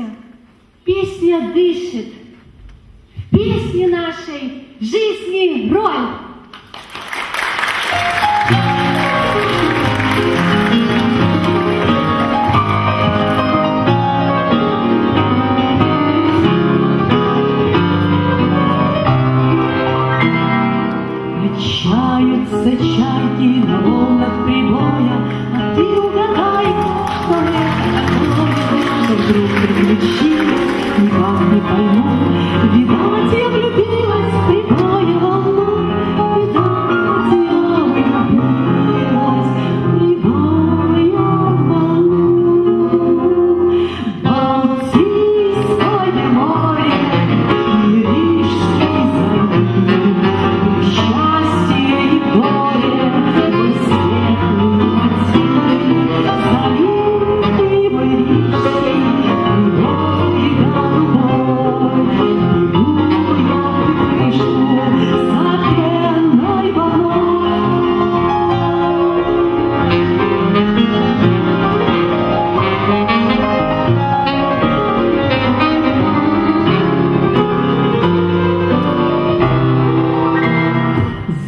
песня. Песня дышит. В песне нашей жизни роль. Качаются чайки на волнах прибоя, а ты угадай, что я вдруг приключи, никак не пойму, видать я влюбилась.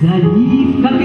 何か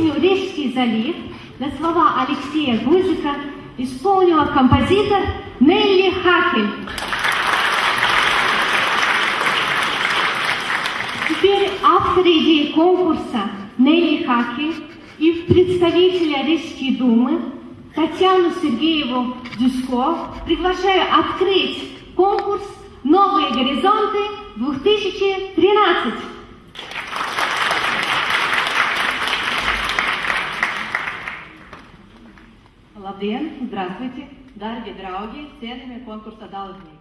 песню «Рижский залив» на слова Алексея Гузика исполнила композитор Нелли Хахель. Теперь автор идеи конкурса Нелли Хахель и представителя Рижской думы Татьяну Сергееву Дюско приглашаю открыть конкурс «Новые горизонты 2013». Labdien! Здравствуйте! Дорогие, дорогие, ценными конкурса должны.